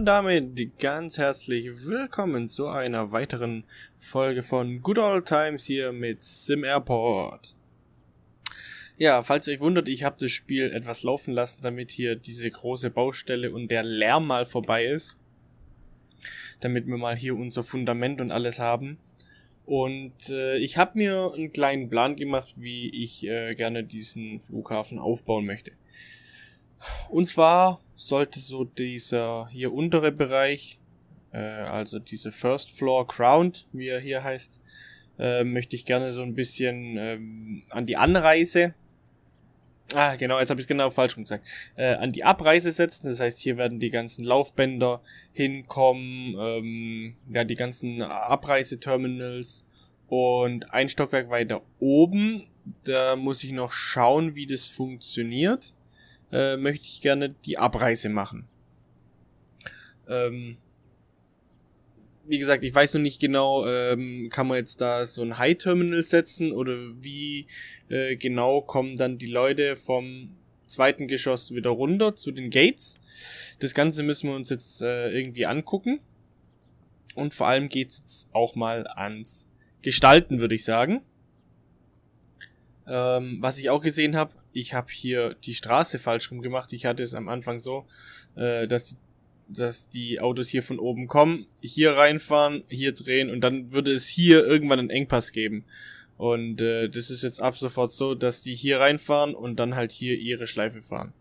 Und damit ganz herzlich willkommen zu einer weiteren Folge von Good Old Times hier mit Sim Airport. Ja, falls ihr euch wundert, ich habe das Spiel etwas laufen lassen, damit hier diese große Baustelle und der Lärm mal vorbei ist. Damit wir mal hier unser Fundament und alles haben. Und äh, ich habe mir einen kleinen Plan gemacht, wie ich äh, gerne diesen Flughafen aufbauen möchte. Und zwar sollte so dieser hier untere Bereich, äh, also diese First Floor Crowned, wie er hier heißt, äh, möchte ich gerne so ein bisschen ähm, an die Anreise Ah, genau, jetzt habe ich es genau falsch gesagt. Äh, an die Abreise setzen, das heißt, hier werden die ganzen Laufbänder hinkommen, ähm, ja, die ganzen Abreiseterminals und ein Stockwerk weiter oben, da muss ich noch schauen, wie das funktioniert äh, möchte ich gerne die Abreise machen. Ähm, wie gesagt, ich weiß noch nicht genau, ähm, kann man jetzt da so ein High-Terminal setzen oder wie äh, genau kommen dann die Leute vom zweiten Geschoss wieder runter zu den Gates. Das Ganze müssen wir uns jetzt äh, irgendwie angucken. Und vor allem geht's jetzt auch mal ans Gestalten, würde ich sagen. Ähm, was ich auch gesehen habe, ich habe hier die Straße falsch rum gemacht. Ich hatte es am Anfang so, äh, dass, die, dass die Autos hier von oben kommen, hier reinfahren, hier drehen und dann würde es hier irgendwann einen Engpass geben. Und äh, das ist jetzt ab sofort so, dass die hier reinfahren und dann halt hier ihre Schleife fahren.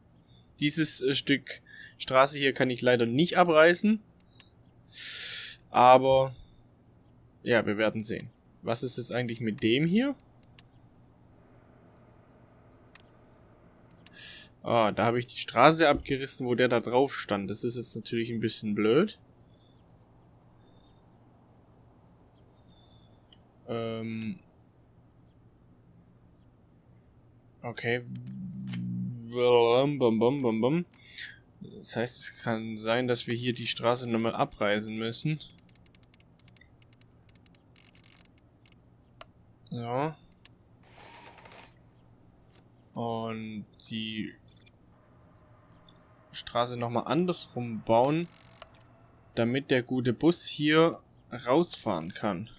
Dieses äh, Stück Straße hier kann ich leider nicht abreißen. Aber ja, wir werden sehen. Was ist jetzt eigentlich mit dem hier? Ah, da habe ich die Straße abgerissen, wo der da drauf stand. Das ist jetzt natürlich ein bisschen blöd. Ähm. Okay. Das heißt, es kann sein, dass wir hier die Straße nochmal abreißen müssen. So. Und die Straße nochmal andersrum bauen, damit der gute Bus hier rausfahren kann.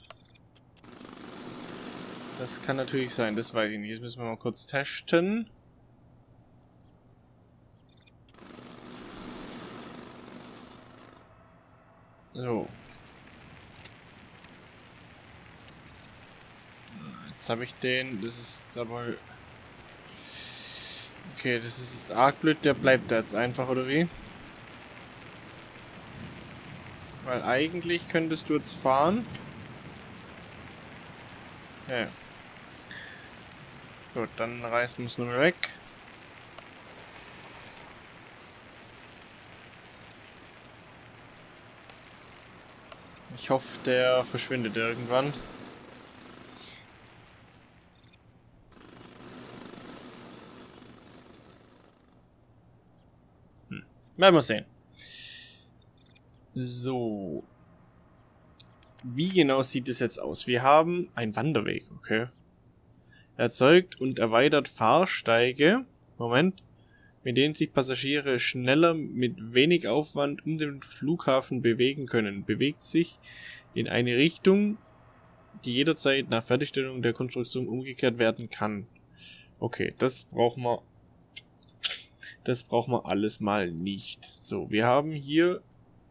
Das kann natürlich sein, das weiß ich nicht. Jetzt müssen wir mal kurz testen. So. Jetzt habe ich den, das ist jetzt aber Okay, das ist jetzt arg blöd. Der bleibt da jetzt einfach, oder wie? Weil eigentlich könntest du jetzt fahren. Ja. Gut, dann reißen wir es nur weg. Ich hoffe, der verschwindet irgendwann. Werden wir sehen. So. Wie genau sieht es jetzt aus? Wir haben einen Wanderweg, okay. Erzeugt und erweitert Fahrsteige. Moment. Mit denen sich Passagiere schneller mit wenig Aufwand um den Flughafen bewegen können. Bewegt sich in eine Richtung, die jederzeit nach Fertigstellung der Konstruktion umgekehrt werden kann. Okay, das brauchen wir das brauchen wir alles mal nicht. So, wir haben hier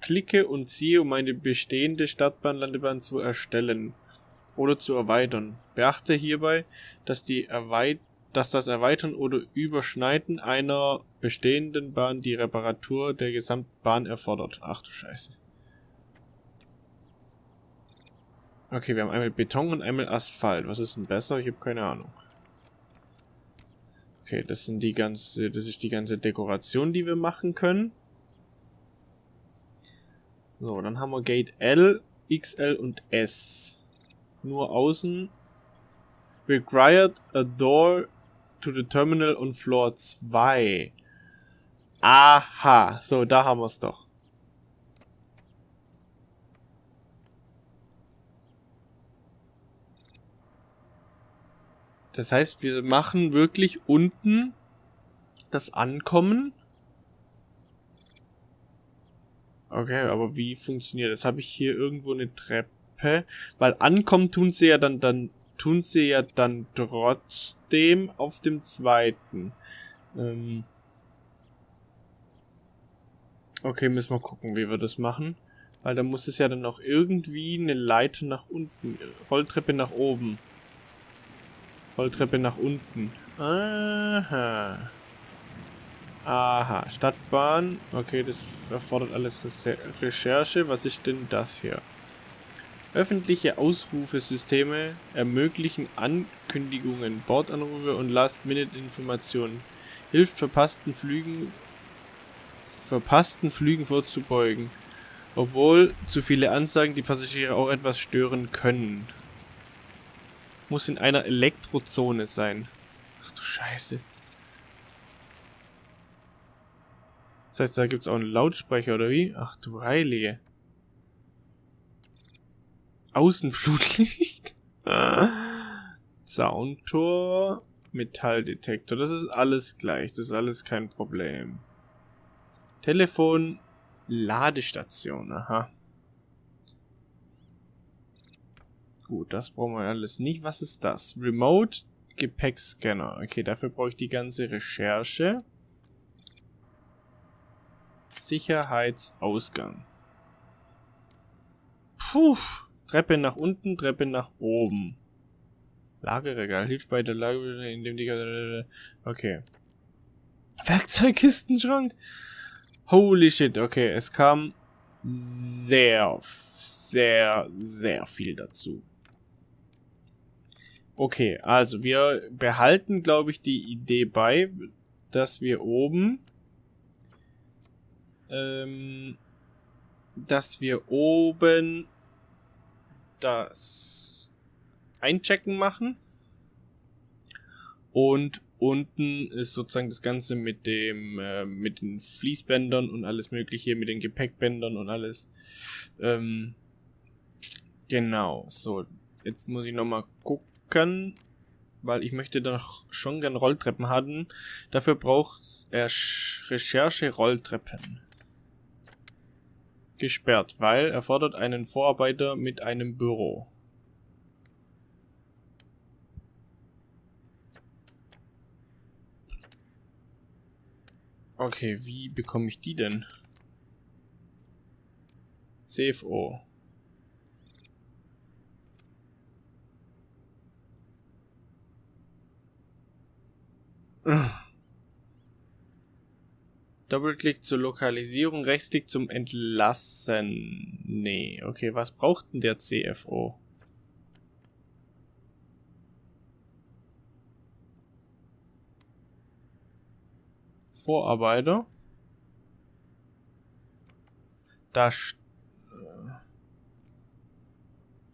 klicke und ziehe, um eine bestehende Stadtbahnlandebahn zu erstellen oder zu erweitern. Beachte hierbei, dass, die Erweit dass das Erweitern oder Überschneiden einer bestehenden Bahn die Reparatur der Gesamtbahn erfordert. Ach du Scheiße. Okay, wir haben einmal Beton und einmal Asphalt. Was ist denn besser? Ich habe keine Ahnung. Okay, das sind die ganze, das ist die ganze Dekoration, die wir machen können. So, dann haben wir Gate L, XL und S. Nur außen. Required a door to the terminal on floor 2. Aha, so, da haben wir es doch. Das heißt, wir machen wirklich unten das Ankommen. Okay, aber wie funktioniert das? Habe ich hier irgendwo eine Treppe? Weil ankommen tun sie ja dann, dann tun sie ja dann trotzdem auf dem zweiten. Ähm okay, müssen wir gucken, wie wir das machen. Weil da muss es ja dann auch irgendwie eine Leiter nach unten, Rolltreppe nach oben. Rolltreppe nach unten. Aha. Aha, Stadtbahn. Okay, das erfordert alles Recherche. Was ist denn das hier? Öffentliche Ausrufesysteme ermöglichen Ankündigungen, Bordanrufe und Last-Minute-Informationen. Hilft verpassten Flügen verpassten Flügen vorzubeugen. Obwohl zu viele Ansagen die Passagiere auch etwas stören können. Muss in einer Elektrozone sein. Ach du Scheiße. Das heißt, da gibt es auch einen Lautsprecher, oder wie? Ach du Heilige. Außenflutlicht. Soundtor. Metalldetektor. Das ist alles gleich. Das ist alles kein Problem. Telefon. Ladestation. Aha. Gut, das brauchen wir alles nicht. Was ist das? Remote Gepäckscanner. Okay, dafür brauche ich die ganze Recherche. Sicherheitsausgang. Puh. Treppe nach unten, Treppe nach oben. Lagerregal hilft bei der Lage, indem die... Okay. Werkzeugkistenschrank. Holy shit, okay, es kam sehr, sehr, sehr viel dazu. Okay, also wir behalten, glaube ich, die Idee bei, dass wir oben ähm, dass wir oben das Einchecken machen. Und unten ist sozusagen das Ganze mit dem, äh, mit den Fließbändern und alles mögliche, mit den Gepäckbändern und alles. Ähm, genau, so. Jetzt muss ich nochmal gucken, weil ich möchte doch schon gern Rolltreppen haben. Dafür braucht er Recherche-Rolltreppen gesperrt, weil er fordert einen Vorarbeiter mit einem Büro. Okay, wie bekomme ich die denn? CFO. Doppelklick zur Lokalisierung, Rechtsklick zum Entlassen. Nee, okay, was braucht denn der CFO? Vorarbeiter. Da st äh,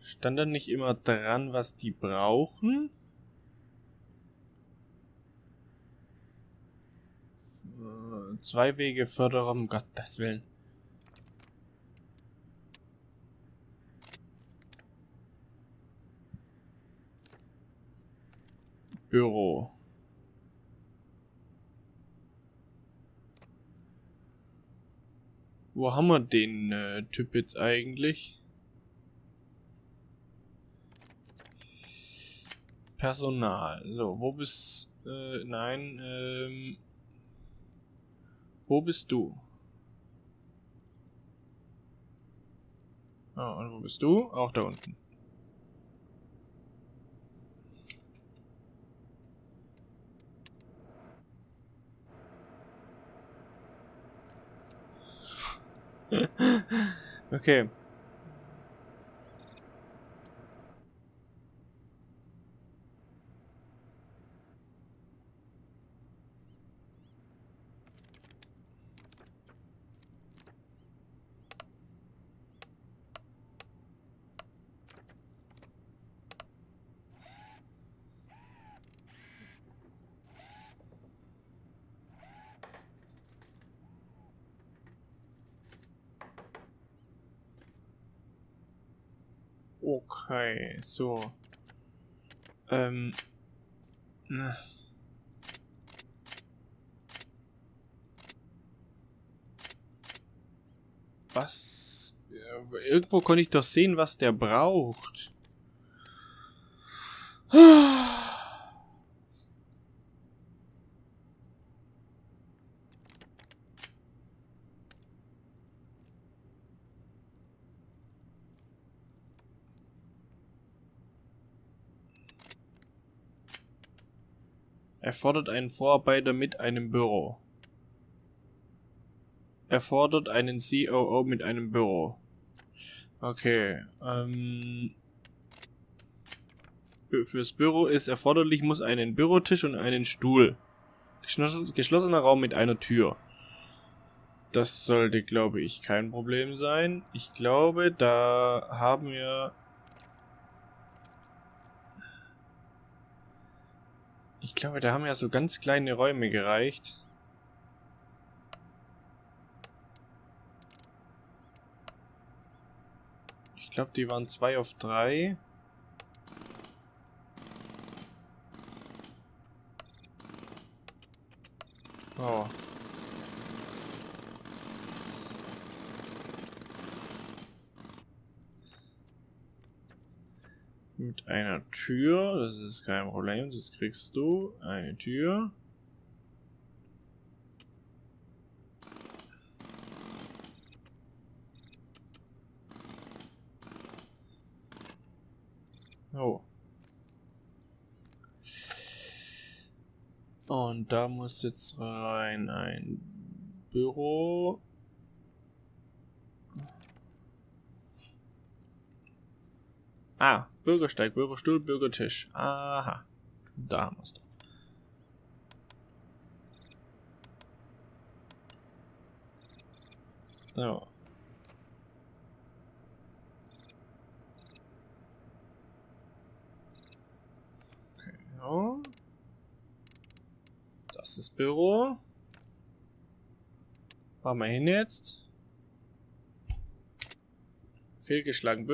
stand da nicht immer dran, was die brauchen? Zwei Wege Förderer, um Gottes Willen. Büro. Wo haben wir den äh, Typ jetzt eigentlich? Personal. So, wo bist... Äh, nein, ähm... Wo bist du? Ah, und wo bist du? Auch da unten. okay. Okay, so. Ähm. Na. Was? Irgendwo konnte ich doch sehen, was der braucht. Erfordert einen Vorarbeiter mit einem Büro. Erfordert einen COO mit einem Büro. Okay. Ähm, fürs Büro ist erforderlich, muss einen Bürotisch und einen Stuhl. Geschlossener Raum mit einer Tür. Das sollte, glaube ich, kein Problem sein. Ich glaube, da haben wir Ich glaube, da haben ja so ganz kleine Räume gereicht. Ich glaube, die waren zwei auf drei. Oh. Mit einer Tür. Das ist kein Problem, das kriegst du. Eine Tür. Oh. Und da muss jetzt rein ein Büro. Ah, Bürgersteig, Bürgerstuhl, Bürgertisch. Aha. Da haben wir es doch. So. Okay, ja. Das ist Büro. Machen wir hin jetzt. Fehlgeschlagen.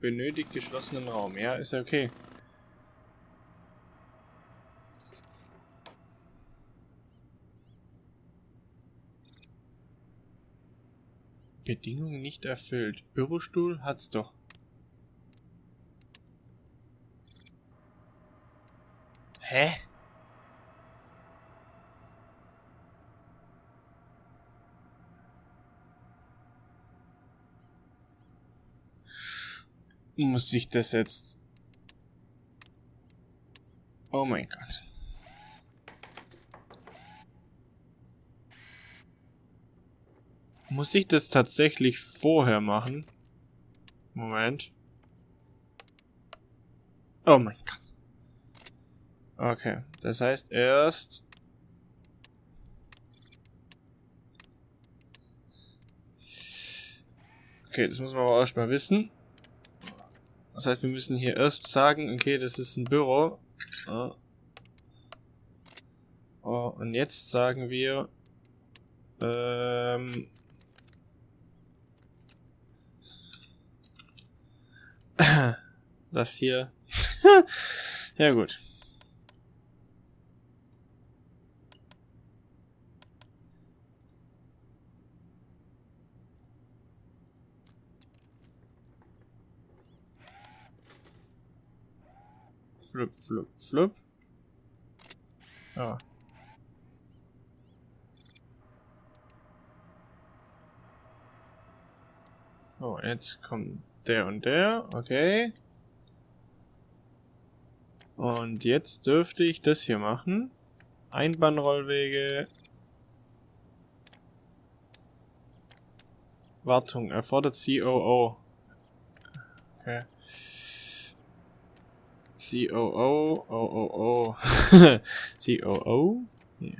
Benötigt geschlossenen Raum. Ja, ist ja okay. Bedingungen nicht erfüllt. Bürostuhl hat's doch. Hä? Muss ich das jetzt... Oh mein Gott. Muss ich das tatsächlich vorher machen? Moment. Oh mein Gott. Okay, das heißt erst... Okay, das muss man aber erstmal wissen. Das heißt, wir müssen hier erst sagen, okay, das ist ein Büro. Oh. Oh, und jetzt sagen wir, ähm, das hier. ja gut. Flip, flip, flip. Ja. So, jetzt kommt der und der. Okay. Und jetzt dürfte ich das hier machen. Einbahnrollwege. Wartung erfordert COO. Okay. COO, OOO, COO. Ja.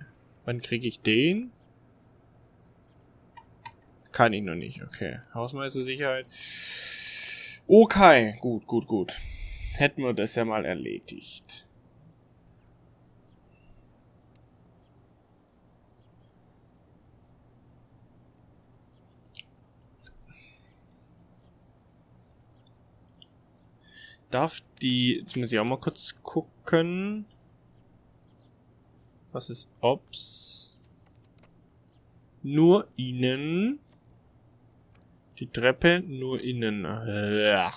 Wann kriege ich den? Kann ich noch nicht, okay. Hausmeistersicherheit. Okay, gut, gut, gut. Hätten wir das ja mal erledigt. Darf die, jetzt muss ich auch mal kurz gucken. Was ist Ops? Nur ihnen. Die Treppe nur innen. Ja.